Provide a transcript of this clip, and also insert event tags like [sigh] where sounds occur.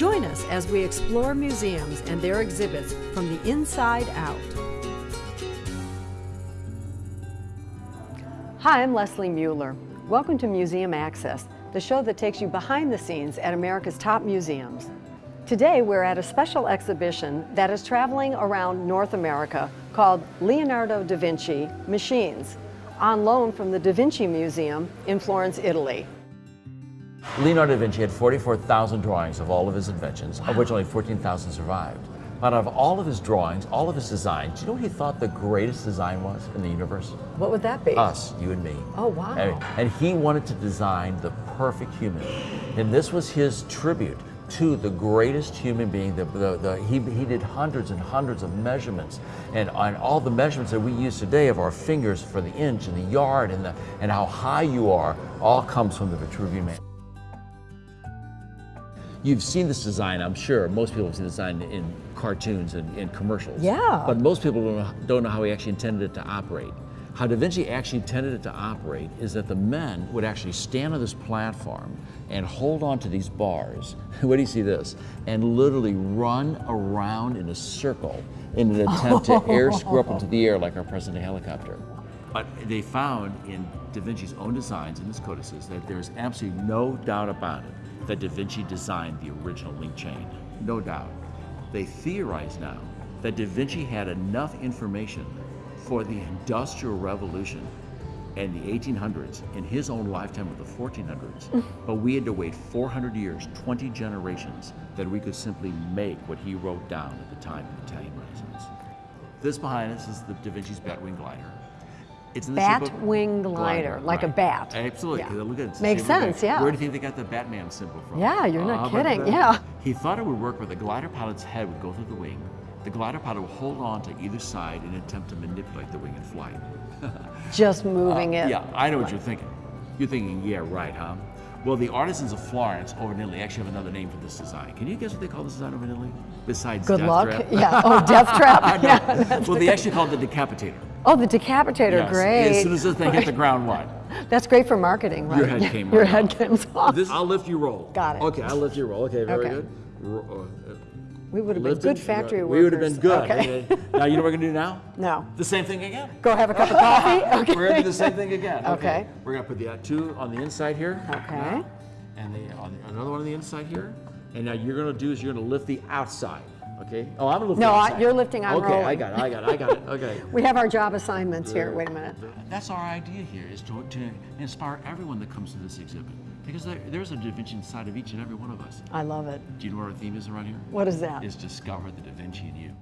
Join us as we explore museums and their exhibits from the inside out. Hi, I'm Leslie Mueller. Welcome to Museum Access, the show that takes you behind the scenes at America's top museums. Today we're at a special exhibition that is traveling around North America called Leonardo da Vinci Machines, on loan from the Da Vinci Museum in Florence, Italy. Leonardo da Vinci had 44,000 drawings of all of his inventions, wow. of which only 14,000 survived. But out of all of his drawings, all of his designs, do you know what he thought the greatest design was in the universe? What would that be? Us, you and me. Oh, wow. And, and he wanted to design the perfect human. And this was his tribute to the greatest human being. The, the, the, he, he did hundreds and hundreds of measurements. And on all the measurements that we use today of our fingers for the inch and the yard and, the, and how high you are, all comes from the Vitruvian Man. You've seen this design, I'm sure. Most people have seen the design in cartoons and, and commercials. Yeah. But most people don't know, don't know how he actually intended it to operate. How Da Vinci actually intended it to operate is that the men would actually stand on this platform and hold on to these bars. [laughs] What do you see this? And literally run around in a circle in an attempt to [laughs] air screw up into the air like our present helicopter. But they found in Da Vinci's own designs in his codices that there's absolutely no doubt about it that Da Vinci designed the original link chain. No doubt. They theorize now that Da Vinci had enough information for the Industrial Revolution and the 1800s in his own lifetime of the 1400s, [laughs] but we had to wait 400 years, 20 generations, that we could simply make what he wrote down at the time of the Italian Renaissance. This behind us is the Da Vinci's Batwing glider. It's in the bat wing glider, glider, like right. a bat. Absolutely. Yeah. Look at it. Makes sense, yeah. Where do you think they got the Batman symbol from? Yeah, you're not uh, kidding. Yeah. He thought it would work where the glider pilot's head would go through the wing, the glider pilot will hold on to either side and attempt to manipulate the wing in flight. [laughs] Just moving uh, it. Yeah, I know what you're thinking. You're thinking, yeah, right, huh? Well, the artisans of Florence over in Italy actually have another name for this design. Can you guess what they call this design over in Italy? Besides Good death luck. Trap? [laughs] Yeah. Oh, death [laughs] trap. yeah, well, they actually call it the decapitator. Oh, the decapitator. Yes. Great. As soon as this thing hit the ground, what? That's great for marketing, right? Your head came off. Your head off. comes off. This, I'll lift you roll. Got it. Okay, I'll lift you roll. Okay, very okay. good. Uh, we would have been good factory workers. We would have been good. Okay. now, you know what we're going to do now? [laughs] No. The same thing again. Go have a cup of coffee? Okay. [laughs] We're going to do the same thing [laughs] again. Okay. okay. We're going to put the uh, two on the inside here. Okay. And the, on the, another one on the inside here. And now you're going to do is you're going to lift the outside. Okay. Oh, I'm lifting. No, I, you're lifting. I'm okay, rolling. I got it. I got it. I got it. [laughs] Okay. we have our job assignments here. Wait a minute. That's our idea here: is to, to inspire everyone that comes to this exhibit, because there, there's a Da Vinci inside of each and every one of us. I love it. Do you know what our theme is around here? What is that? Is discover the Da Vinci in you.